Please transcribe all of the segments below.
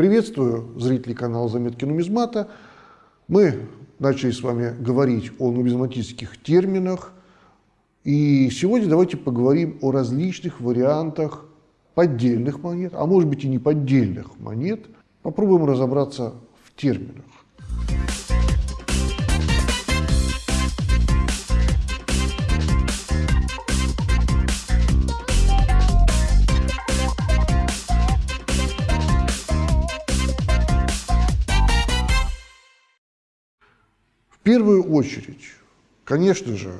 Приветствую зрителей канала «Заметки нумизмата». Мы начали с вами говорить о нумизматических терминах. И сегодня давайте поговорим о различных вариантах поддельных монет, а может быть и не поддельных монет. Попробуем разобраться в терминах. Первую очередь, конечно же,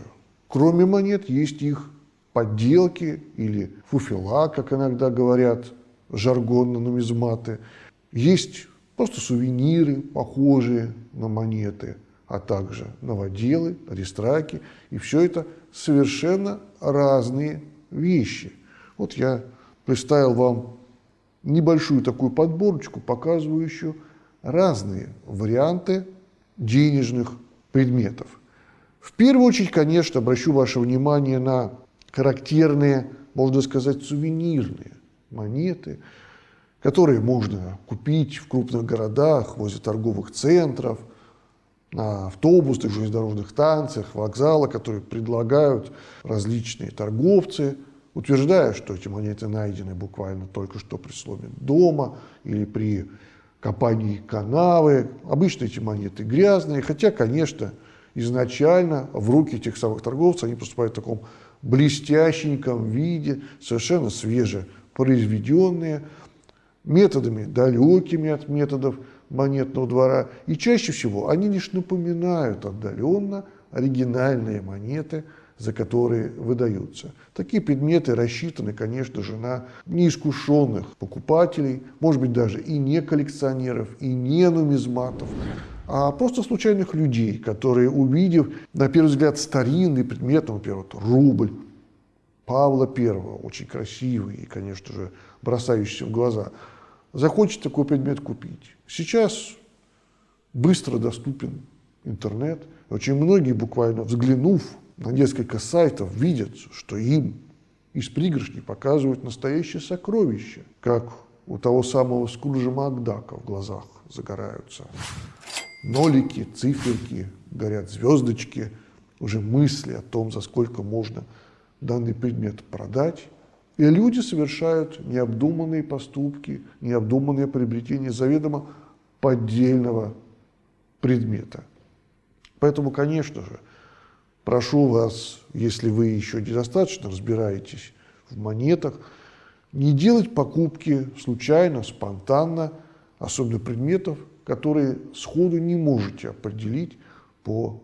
кроме монет есть их подделки или фуфела, как иногда говорят жаргонно нумизматы. Есть просто сувениры, похожие на монеты, а также новоделы, аристраки. И все это совершенно разные вещи. Вот я представил вам небольшую такую подборочку, показывающую разные варианты денежных предметов. В первую очередь, конечно, обращу ваше внимание на характерные, можно сказать, сувенирные монеты, которые можно купить в крупных городах, возле торговых центров, на автобусах, железнодорожных станциях, вокзалах, которые предлагают различные торговцы, утверждая, что эти монеты найдены буквально только что при сломе дома или при копании канавы. Обычно эти монеты грязные, хотя, конечно, изначально в руки этих самых торговцев они поступают в таком блестященьком виде, совершенно свежепроизведенные, методами далекими от методов монетного двора. И чаще всего они лишь напоминают отдаленно оригинальные монеты – за которые выдаются. Такие предметы рассчитаны, конечно же, на неискушенных покупателей, может быть, даже и не коллекционеров, и не нумизматов, а просто случайных людей, которые, увидев, на первый взгляд, старинный предмет, ну, например, вот рубль Павла I, очень красивый и, конечно же, бросающийся в глаза, захочет такой предмет купить. Сейчас быстро доступен интернет. Очень многие, буквально взглянув на несколько сайтов видят, что им из пригоршни показывают настоящее сокровище, как у того самого Скруджа Макдака в глазах загораются. Нолики, циферки, горят звездочки, уже мысли о том, за сколько можно данный предмет продать. И люди совершают необдуманные поступки, необдуманные приобретения заведомо поддельного предмета. Поэтому, конечно же, Прошу вас, если вы еще недостаточно разбираетесь в монетах, не делать покупки случайно, спонтанно, особенно предметов, которые сходу не можете определить по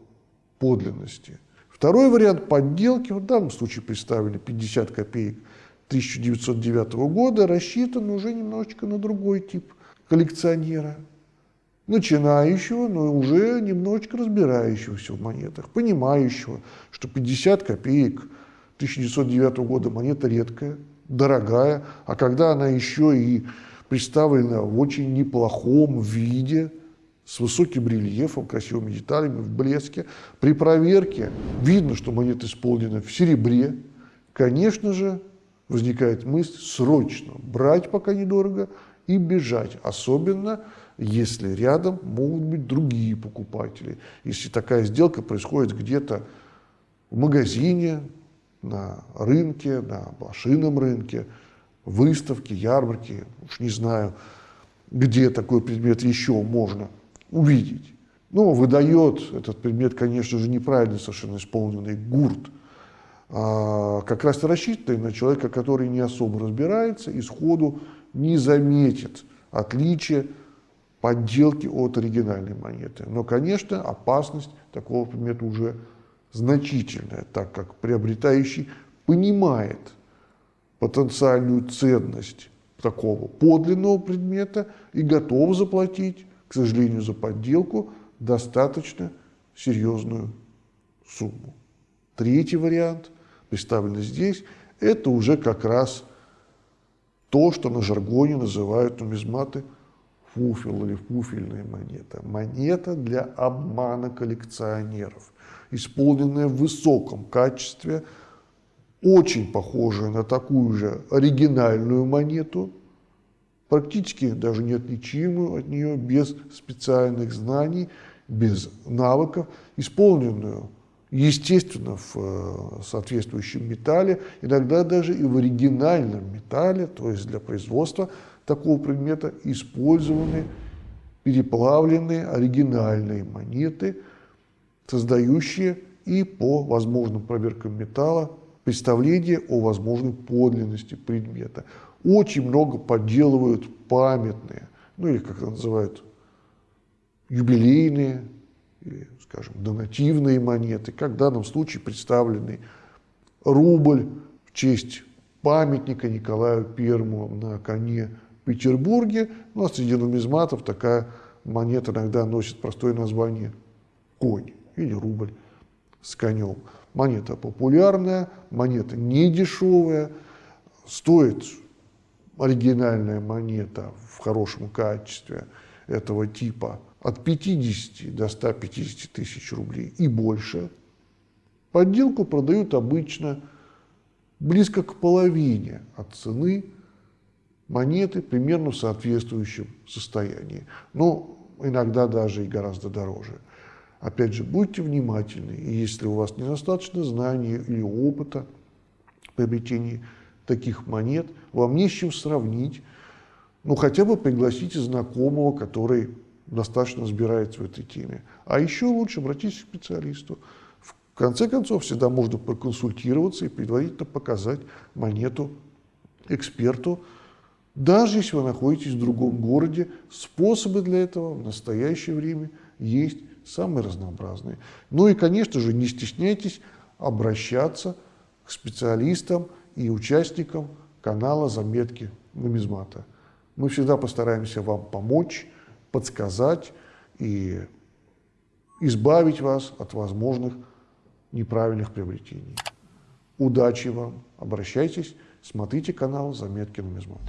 подлинности. Второй вариант подделки, в данном случае представили 50 копеек 1909 года, рассчитан уже немножечко на другой тип коллекционера – начинающего, но уже немножечко разбирающегося в монетах, понимающего, что 50 копеек 1909 года монета редкая, дорогая, а когда она еще и представлена в очень неплохом виде, с высоким рельефом, красивыми деталями, в блеске, при проверке видно, что монета исполнена в серебре, конечно же, возникает мысль срочно брать, пока недорого, и бежать, особенно если рядом могут быть другие покупатели. Если такая сделка происходит где-то в магазине, на рынке, на блошином рынке, выставке, ярмарке, уж не знаю, где такой предмет еще можно увидеть. Но выдает этот предмет, конечно же, неправильно совершенно исполненный гурт, а как раз рассчитанный на человека, который не особо разбирается и сходу не заметит отличия подделки от оригинальной монеты. Но, конечно, опасность такого предмета уже значительная, так как приобретающий понимает потенциальную ценность такого подлинного предмета и готов заплатить, к сожалению, за подделку достаточно серьезную сумму. Третий вариант, представленный здесь, это уже как раз то, что на жаргоне называют нумизматы – фуфел или фуфельная монета. Монета для обмана коллекционеров, исполненная в высоком качестве, очень похожая на такую же оригинальную монету, практически даже неотличимую от нее без специальных знаний, без навыков, исполненную естественно, в э, соответствующем металле, иногда даже и в оригинальном металле, то есть для производства такого предмета использованы переплавленные оригинальные монеты, создающие и по возможным проверкам металла представление о возможной подлинности предмета. Очень много подделывают памятные, ну или как это называют, юбилейные или, скажем, донативные монеты, как в данном случае представленный рубль в честь памятника Николаю Первому на коне Петербурге. У нас среди нумизматов такая монета иногда носит простое название «конь» или «рубль» с конем. Монета популярная, монета не дешевая, стоит оригинальная монета в хорошем качестве этого типа от 50 до 150 тысяч рублей и больше. Подделку продают обычно близко к половине от цены монеты, примерно в соответствующем состоянии. Но иногда даже и гораздо дороже. Опять же, будьте внимательны, если у вас недостаточно знаний или опыта приобретения таких монет, вам не с чем сравнить, ну хотя бы пригласите знакомого, который достаточно разбирается в этой теме. А еще лучше обратиться к специалисту. В конце концов, всегда можно проконсультироваться и предварительно показать монету эксперту, даже если вы находитесь в другом городе, способы для этого в настоящее время есть самые разнообразные. Ну и, конечно же, не стесняйтесь обращаться к специалистам и участникам канала «Заметки нумизмата». Мы всегда постараемся вам помочь, подсказать и избавить вас от возможных неправильных приобретений. Удачи вам, обращайтесь, смотрите канал «Заметки нумизмата».